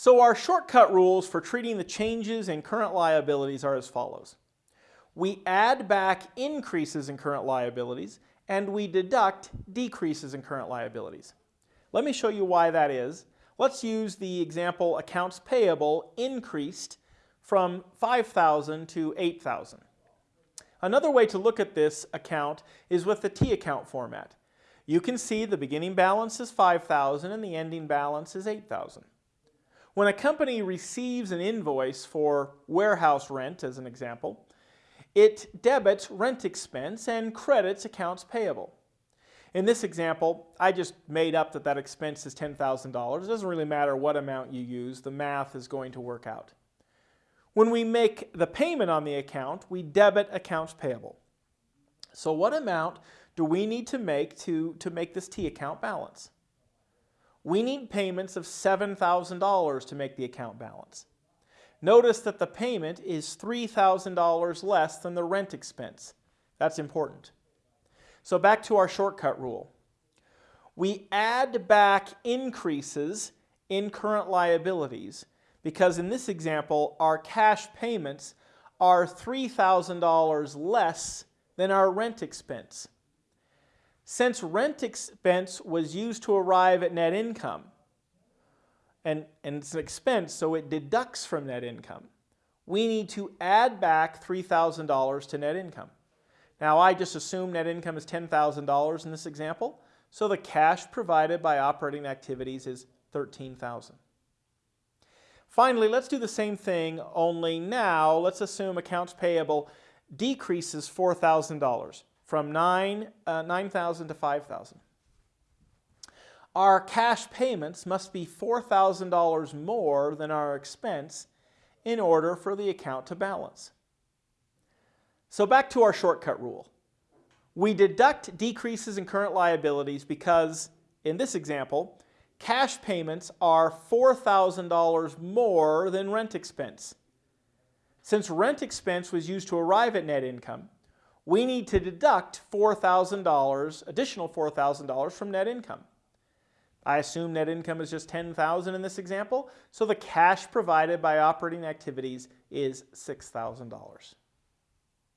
So our shortcut rules for treating the changes in current liabilities are as follows. We add back increases in current liabilities and we deduct decreases in current liabilities. Let me show you why that is. Let's use the example accounts payable increased from 5,000 to 8,000. Another way to look at this account is with the T account format. You can see the beginning balance is 5,000 and the ending balance is 8,000. When a company receives an invoice for warehouse rent, as an example, it debits rent expense and credits accounts payable. In this example, I just made up that that expense is $10,000. It doesn't really matter what amount you use, the math is going to work out. When we make the payment on the account, we debit accounts payable. So what amount do we need to make to, to make this T account balance? We need payments of $7,000 to make the account balance. Notice that the payment is $3,000 less than the rent expense. That's important. So back to our shortcut rule. We add back increases in current liabilities because in this example our cash payments are $3,000 less than our rent expense. Since rent expense was used to arrive at net income, and, and it's an expense, so it deducts from net income, we need to add back $3,000 to net income. Now I just assume net income is $10,000 in this example, so the cash provided by operating activities is 13,000. Finally, let's do the same thing, only now let's assume accounts payable decreases $4,000 from 9, uh, 9,000 to 5,000. Our cash payments must be $4,000 more than our expense in order for the account to balance. So back to our shortcut rule. We deduct decreases in current liabilities because, in this example, cash payments are $4,000 more than rent expense. Since rent expense was used to arrive at net income, we need to deduct $4,000, additional $4,000 from net income. I assume net income is just 10,000 in this example, so the cash provided by operating activities is $6,000.